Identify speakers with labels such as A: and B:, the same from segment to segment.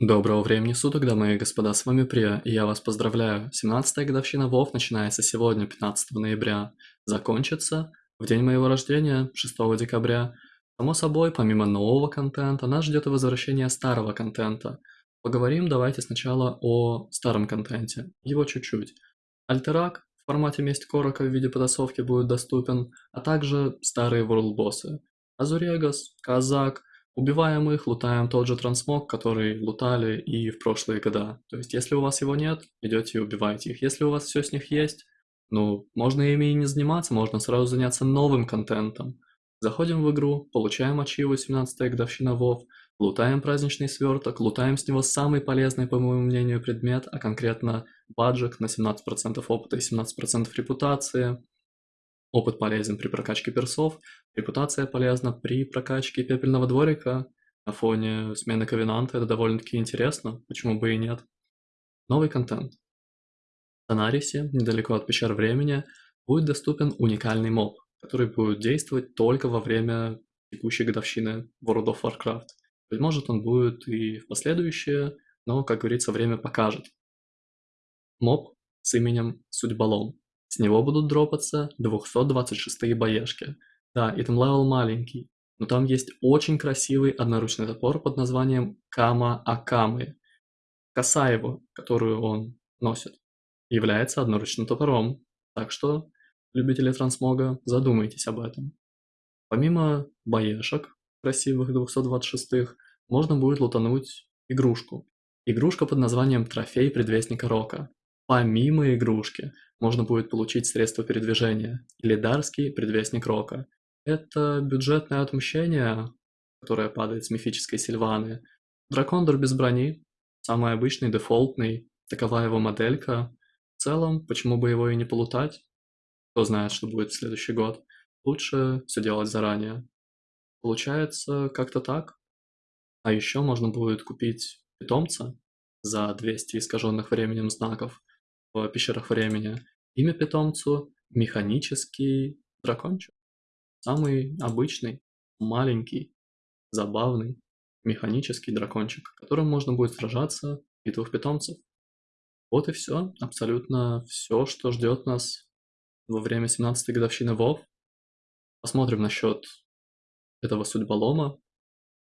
A: Доброго времени суток, дамы и господа, с вами Прия, и я вас поздравляю. 17-я годовщина ВОВ начинается сегодня, 15 ноября. Закончится в день моего рождения, 6 декабря. Само собой, помимо нового контента, нас ждет и возвращение старого контента. Поговорим давайте сначала о старом контенте, его чуть-чуть. Альтерак в формате Месть Корока в виде потасовки будет доступен, а также старые World боссы. Азурегас, Казак – Убиваем их, лутаем тот же трансмог, который лутали и в прошлые года. То есть, если у вас его нет, идете и убиваете их. Если у вас все с них есть, ну, можно ими и не заниматься, можно сразу заняться новым контентом. Заходим в игру, получаем ачиву 17 годовщина ВОВ, лутаем праздничный сверток, лутаем с него самый полезный, по моему мнению, предмет, а конкретно баджик на 17% опыта и 17% репутации, Опыт полезен при прокачке персов, репутация полезна при прокачке пепельного дворика. На фоне смены ковенанта это довольно-таки интересно, почему бы и нет. Новый контент. В Танарисе, недалеко от пещер времени, будет доступен уникальный моб, который будет действовать только во время текущей годовщины World of Warcraft. Быть может он будет и в последующие, но, как говорится, время покажет. Моб с именем Судьболом. С него будут дропаться 226 BoE-шки. Да, item level маленький, но там есть очень красивый одноручный топор под названием Кама Акамы. Коса его, которую он носит, является одноручным топором, так что, любители трансмога, задумайтесь об этом. Помимо BoE-шек, красивых 226-х, можно будет лутануть игрушку. Игрушка под названием Трофей Предвестника Рока. Помимо игрушки, можно будет получить средства передвижения или дарский предвестник Рока. Это бюджетное отмщение, которое падает с мифической Сильваны. Дракондор без брони, самый обычный, дефолтный, такова его моделька. В целом, почему бы его и не полутать? Кто знает, что будет в следующий год. Лучше все делать заранее. Получается как-то так. А еще можно будет купить питомца за 200 искаженных временем знаков в пещерах времени. Имя питомцу – механический дракончик. Самый обычный, маленький, забавный, механический дракончик, которым можно будет сражаться в битвах питомцев. Вот и все, абсолютно все, что ждет нас во время 17-й годовщины ВОВ. Посмотрим насчет этого судьболома,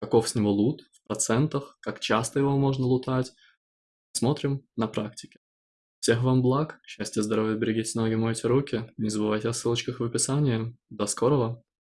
A: каков с него лут в процентах, как часто его можно лутать. Смотрим на практике. Всех вам благ, счастья, здоровья, берегите ноги, мойте руки. Не забывайте о ссылочках в описании. До скорого!